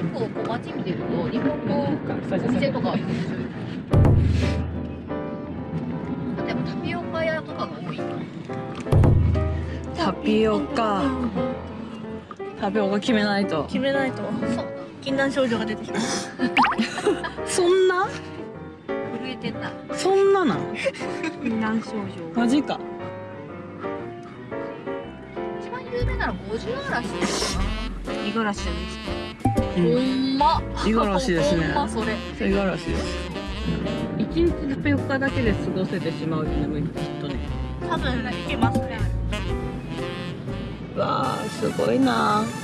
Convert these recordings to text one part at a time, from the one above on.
結構こう街見てると日本のお店とか例えばタピオカ屋とかが多い。タピオカ。タピオカ決めないと。決めないと。禁断症状が出てきた。そんな？震えてんなそんななん禁断症状。マジか。一番有名なの五十嵐五十嵐じゃないです。かうんほんま。五十嵐ですねほんまそれ。五十嵐です一日タピオカだけで過ごせてしまうってもきっとね。多分いけますね。わあすごいな今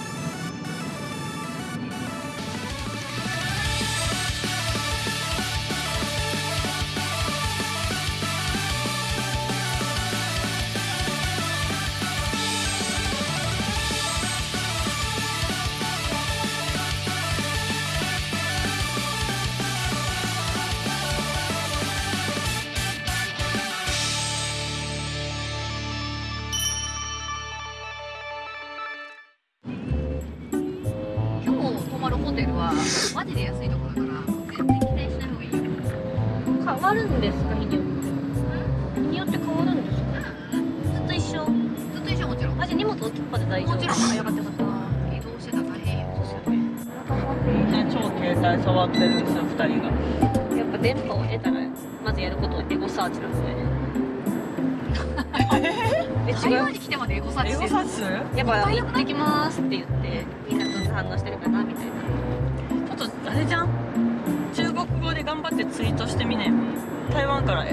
テルはマジで安いところだから全然期待しない方がいいよ変わるんですか日によって日によって変わるんですかずっと一緒ずっと一緒もちろんあじゃあ荷物置きっぱで大丈夫もちろんあよ。かったよかった移動してたら大変よそうですよ。ね超携帯触ってるんですよ。二人がやっぱ電波を得たらまずやることはエゴサーチなんでえ台違う湾に来てまでエゴサーチしてるゴサスやっぱ行ってきますって言ってみんなどんな反応してるかなみたいなあれじゃん？中国語で頑張ってツイートしてみね。台湾から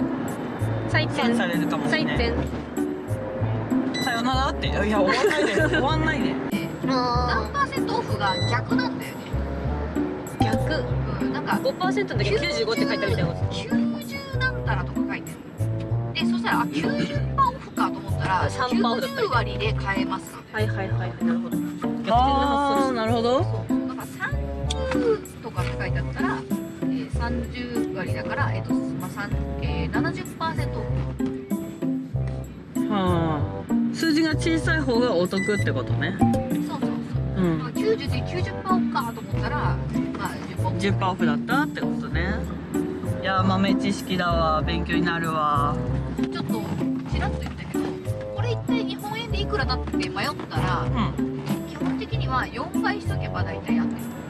採点サーチされるかもしれない。採点さよならって。いや終わんないで。終わんないで。何パーセントオフが逆なんだよね。逆？うんなんか5%の時は95って書いてあるみたいなこと。90なんたらとか書いてるでそしたらあ90%オフかと思ったら3%オフだったみたい90割で買えます。はいはいはいはい。なるほど。逆転のあ発想あなるほどそう。だから30とかって書いてあったら、えー、30割だから、えっとまあ三えー、70%オフはあ。数字が小さい方がお得ってことね。そうそうそう。うん。まあ90で90%オフかと思ったら、まあ、10%オフ。10%オフだったってことね。いや豆知識だわ。勉強になるわ。ちょっとちらっと言ったけどこれ一体日本円でいくらだって迷ったらうん。基本的には4倍しとけば大体安い4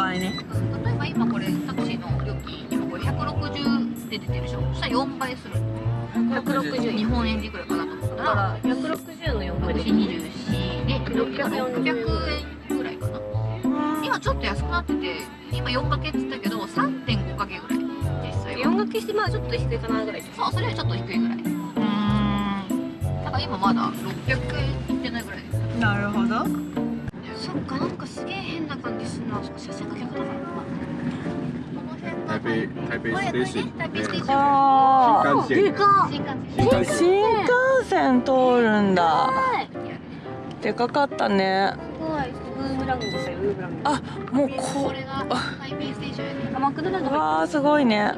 倍ね。うん例えば今これタクシーの料金今これ160で出てるでしょ。そしたら4倍する。160日本円でいくらかなと思っただからら160の4倍で624で640 600円ぐらいかな。今ちょっと安くなってて今4掛けって言ったけど3.5掛けぐらい。実際4は掛けしてまあちょっと低いかなぐらい。そうそれよりちょっと低いぐらい。うーん。だから今まだ600円いってないぐらいです。なるほどすげえ変な感じするな。そっか車線が逆だから。かこの辺台北台北これ station 台北ステーション。あ新幹線。か新幹線通るんだ。でかかったね。すごい。ウーブランドですよウーブランド。あもうここれが台北ステーション。あマクドナルドうわーすごいね。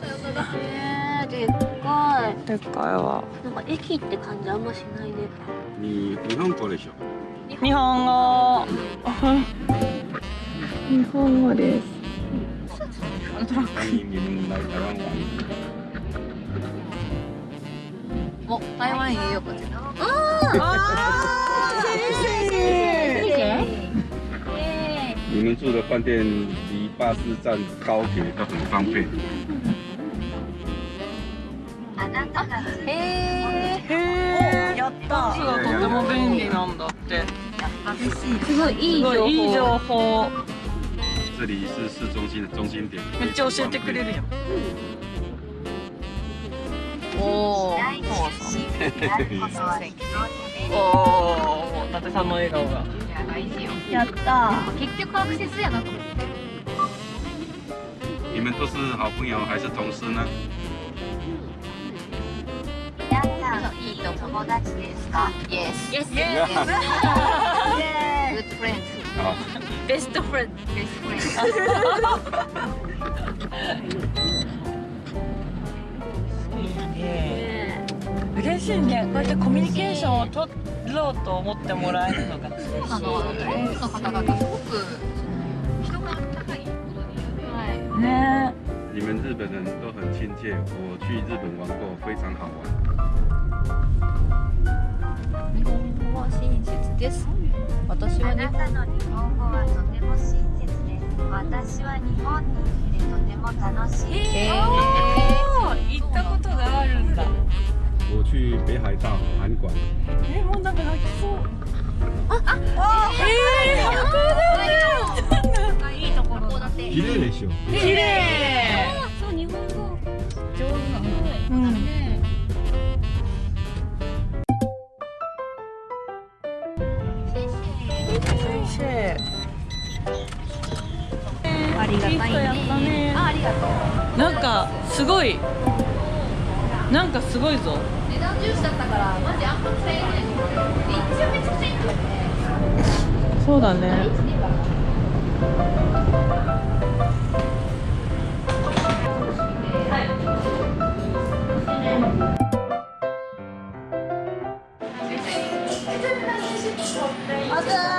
さよならへーでっかでっかいわ。いなんか駅って感じあんましないね。に日本語でしょ日本語。日本語です。お台湾へようこそあー谢谢你们住的饭店离巴士站、高铁都很方便。へへえやったバスがとても便利なんだってすごいいい情報。いいい情報这里是市中心的中心点，めっちゃ教えてくれるやんおおおお伊達さんの笑顔がやった。結局アクセスやなと思って你们都是好朋友还是同事呢？いいと友達ですか？Yes Yes え 嬉しいね。こうやってコミュニケーションを取ろうと思ってもらえるのが嬉しい。あの多くの方々すごく人が温かい。ことにね。你们日本人都很亲切，我去日本玩过，非常好玩。日本語は親切です。私は日本語はとても親切で私は日本に来てとても楽しい。へー行ったことがあるんだ。我去北海道函馆，えもうなんか泣きそう。ああえー、本いいところ函館綺麗でしょ。綺麗。そう日本語。上手なのうんなんかすごいなんかすごいぞ。値段重視だったからマジあんま使えない一応めちゃくちゃいいんだよねそうだねわ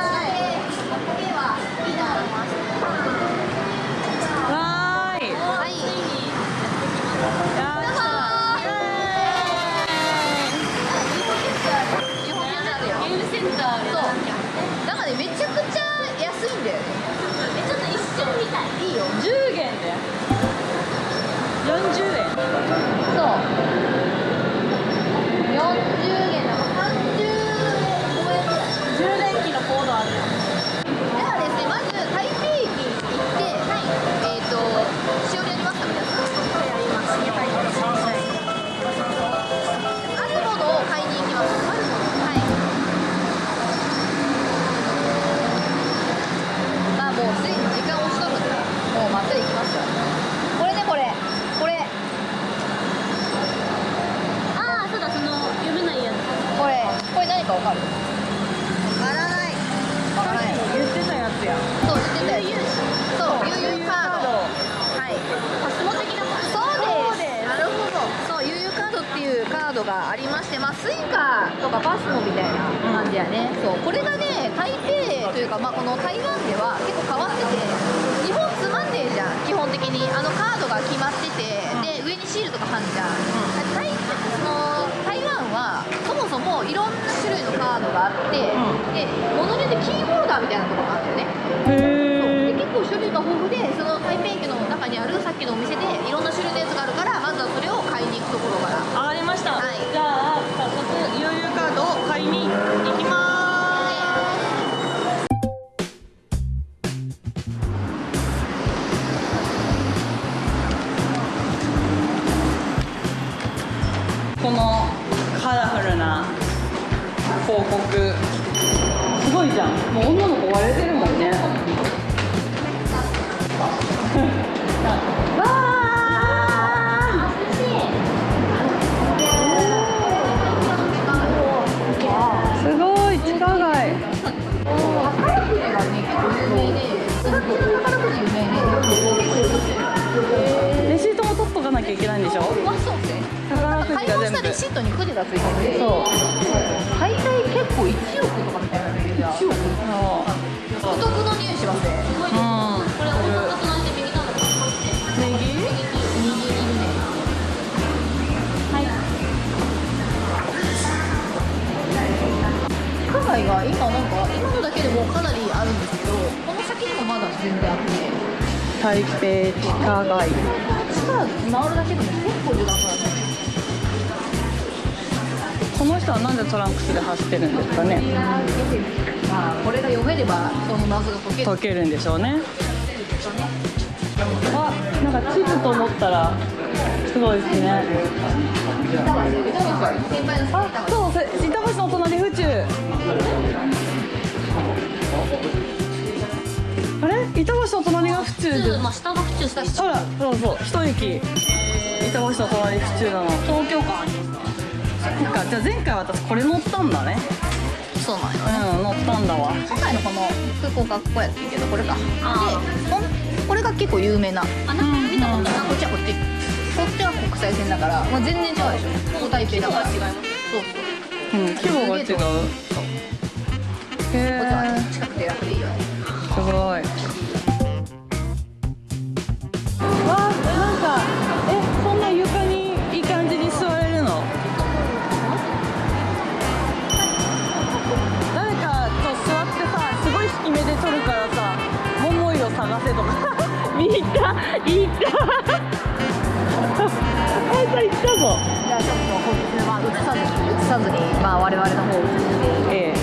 かるわからないわからない言ってたやつやそう言ってたやつそう悠遊カードはいパスモ的なものそうですなるほどそう悠遊カードっていうカードがありましてまあスイカとかパスモみたいな感じやね、そうこれがね台北というかまあこの台湾では結構変わってて日本つまんねえじゃん基本的にあのカードが決まっててで上にシールとか貼んじゃん、台その台湾はそもそもいろんながあって、で物によってキーホルダーみたいなところがあるんだよねへで結構種類が豊富でその台北駅の中にあるさっきのお店でいろんな種類のやつがあるからまずはそれを買いに行くところから。わかりまし台北地下街地下回るだけでも結構時間かかるこの人はなんでトランクスで走ってるんですかね。まあこれが読めればその謎が解ける解けるんでしょうね。あなんか地図と思ったらすごいですね。先輩の板橋の隣が府中で。まあ下が普通したしあらそうそう。一駅。板橋の隣府中なの。東京感ありますそっか。じゃあ前回私これ乗ったんだね。そうなんようん乗ったんだわ。今回のこの空港がここやってんけどこれか。であ。こんこれが結構有名な。あなんか見たことあこっちはこっち。こっちは国際線だから、まあ、全然違うでしょ。ここ台北だから。違いますそうそう。うん規模が違う。そう。へこっちはえ近くて楽でいいよね。すごいいったいった。あいた行ったぞ。じゃあちょっとこっちまあ映さずに映さずにまあ我々の方を映して。ええ。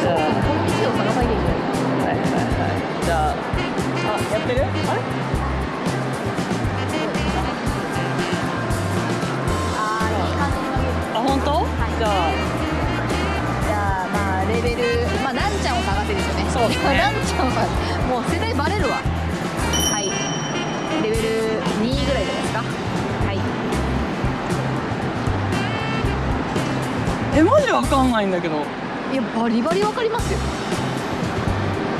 じゃあ。この道を探さなきゃいけない。はいはいはい。じゃああやってる？あれ？あーいいあ本当、じゃあ。じゃあまあレベルまあなんちゃんを探せですよね。そうですね。なんちゃんはもう世代バレるわ。はいレベル2ぐらいじゃないですか。はい。えマジわかんないんだけど。いやバリバリわかりますよ。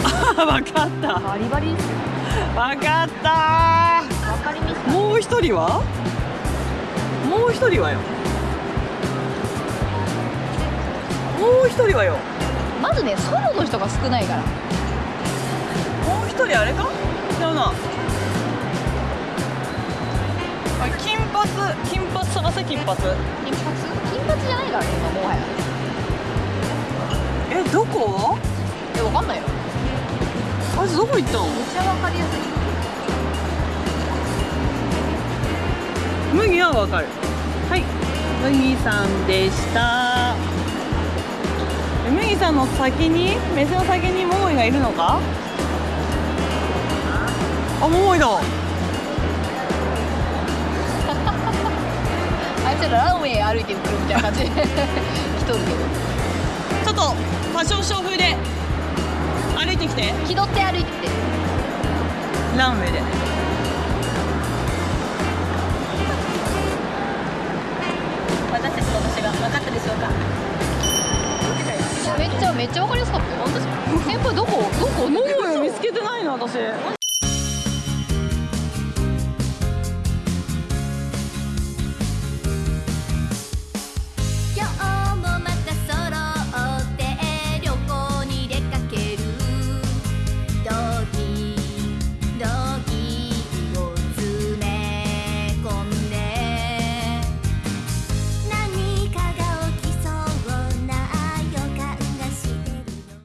あ わかった。バリバリですよ。わかった。わかりみしたもう一人は？もう一人はよ。もう一人はよ。まずねソロの人が少ないから。もう一人あれか？違うな。あ金髪金髪探せ金髪金髪？金髪じゃないからね今もはや。えどこ？えわかんないよ。あいつどこ行ったの？めっちゃわかりやすい麦はわかる。はい。麦さんでした。え麦さんの先に？目線の先に桃井がいるのか？あ桃井だあいつらランウェイ歩いてくるみたいな感じで。来とるけどちょっとファッションショー風で歩いてきて。気取って歩いてきて。ランウェイで。私たちの私が分かったでしょうか。めっちゃめっちゃわかりやすかったよ。本当先輩どこどこ？桃井を見つけてないの私